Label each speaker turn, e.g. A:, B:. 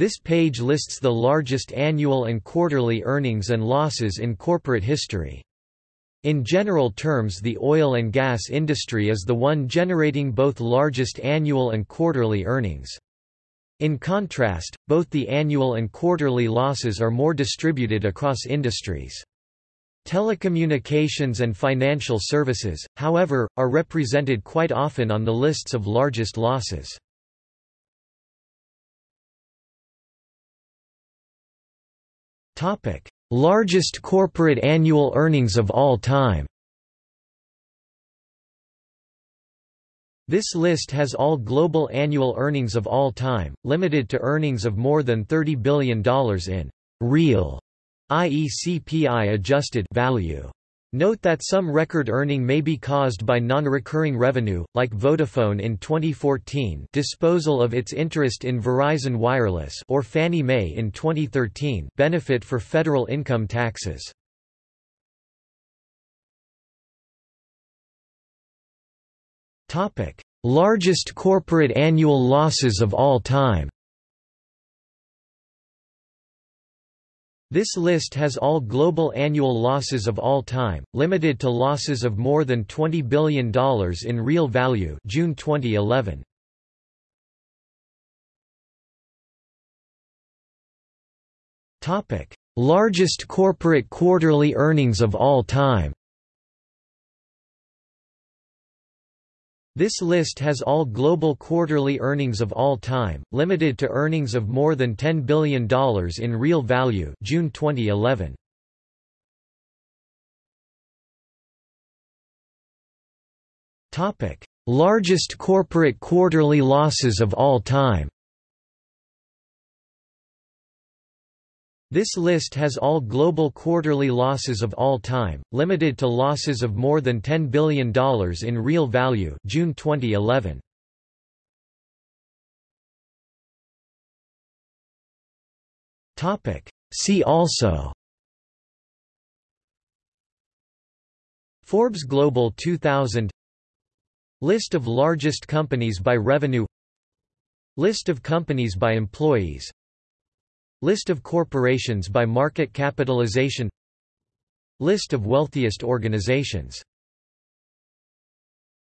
A: This page lists the largest annual and quarterly earnings and losses in corporate history. In general terms the oil and gas industry is the one generating both largest annual and quarterly earnings. In contrast, both the annual and quarterly losses are more distributed across industries. Telecommunications and financial services, however, are represented quite often on the lists of largest losses. Largest corporate annual earnings of all time This list has all global annual earnings of all time, limited to earnings of more than $30 billion in real, i.e. CPI adjusted value. Note that some record earning may be caused by non-recurring revenue, like Vodafone in 2014 disposal of its interest in Verizon Wireless or Fannie Mae in 2013 benefit for federal income taxes. Largest corporate annual losses of all time This list has all global annual losses of all time, limited to losses of more than $20 billion in real value June 2011. Largest corporate quarterly earnings of all time This list has all global quarterly earnings of all time, limited to earnings of more than $10 billion in real value June 2011. Largest corporate quarterly losses of all time This list has all global quarterly losses of all time, limited to losses of more than $10 billion in real value June 2011. See also. Forbes Global 2000 List of largest companies by revenue. List of companies by employees List of corporations by market capitalization. List of wealthiest organizations